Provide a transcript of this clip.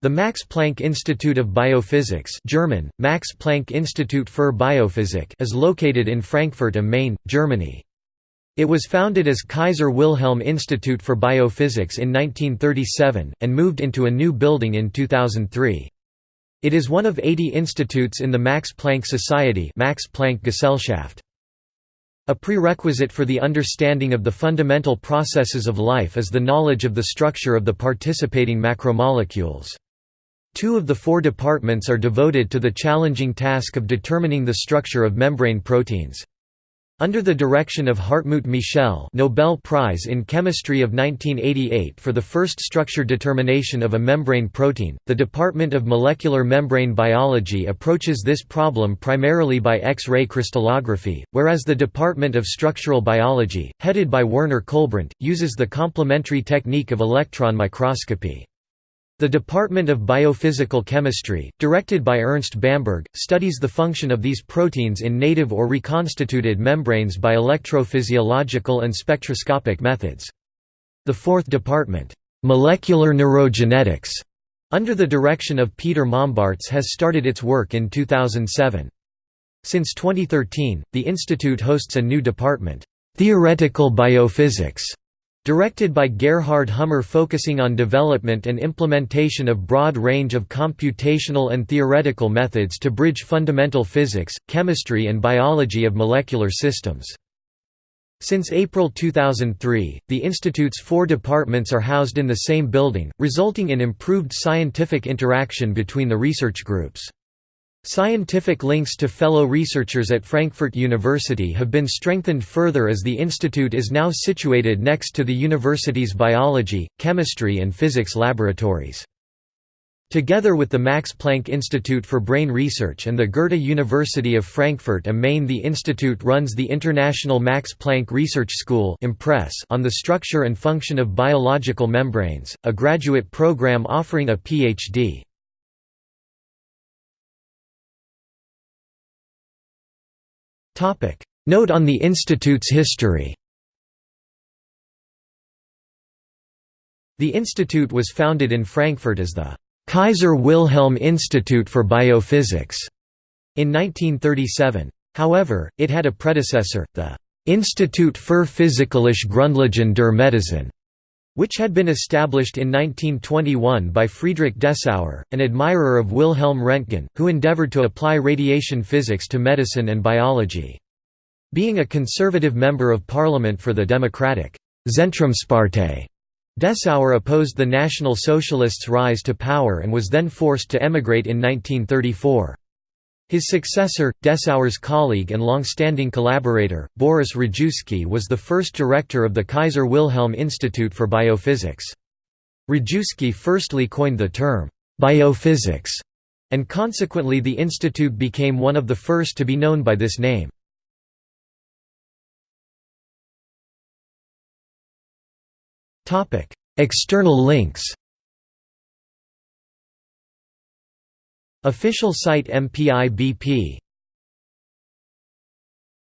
The Max Planck Institute of Biophysics German, Max Planck Institut für Biophysik is located in Frankfurt am Main, Germany. It was founded as Kaiser Wilhelm Institute for Biophysics in 1937, and moved into a new building in 2003. It is one of 80 institutes in the Max Planck Society Max Planck Gesellschaft. A prerequisite for the understanding of the fundamental processes of life is the knowledge of the structure of the participating macromolecules. Two of the four departments are devoted to the challenging task of determining the structure of membrane proteins. Under the direction of Hartmut Michel Nobel Prize in Chemistry of 1988 for the first structure determination of a membrane protein, the Department of Molecular Membrane Biology approaches this problem primarily by X-ray crystallography, whereas the Department of Structural Biology, headed by Werner Kühlbrandt, uses the complementary technique of electron microscopy. The Department of Biophysical Chemistry, directed by Ernst Bamberg, studies the function of these proteins in native or reconstituted membranes by electrophysiological and spectroscopic methods. The fourth department, Molecular Neurogenetics, under the direction of Peter Mombaerts has started its work in 2007. Since 2013, the institute hosts a new department, Theoretical Biophysics, Directed by Gerhard Hummer focusing on development and implementation of broad range of computational and theoretical methods to bridge fundamental physics, chemistry and biology of molecular systems. Since April 2003, the institute's four departments are housed in the same building, resulting in improved scientific interaction between the research groups. Scientific links to fellow researchers at Frankfurt University have been strengthened further as the institute is now situated next to the university's biology, chemistry and physics laboratories. Together with the Max Planck Institute for Brain Research and the Goethe University of Frankfurt am Main the institute runs the International Max Planck Research School on the structure and function of biological membranes, a graduate program offering a Ph.D. Note on the institute's history. The institute was founded in Frankfurt as the Kaiser Wilhelm Institute for Biophysics in 1937. However, it had a predecessor, the Institut für Physikalische Grundlagen der Medizin, which had been established in 1921 by Friedrich Dessauer, an admirer of Wilhelm Röntgen, who endeavored to apply radiation physics to medicine and biology. Being a conservative member of parliament for the democratic Zentrumspartei, Dessauer opposed the National Socialists' rise to power and was then forced to emigrate in 1934. His successor, Dessauer's colleague and long-standing collaborator, Boris Rajewsky was the first director of the Kaiser Wilhelm Institute for Biophysics. Rajewsky firstly coined the term, biophysics, and consequently the institute became one of the first to be known by this name. External links Official site MPI BP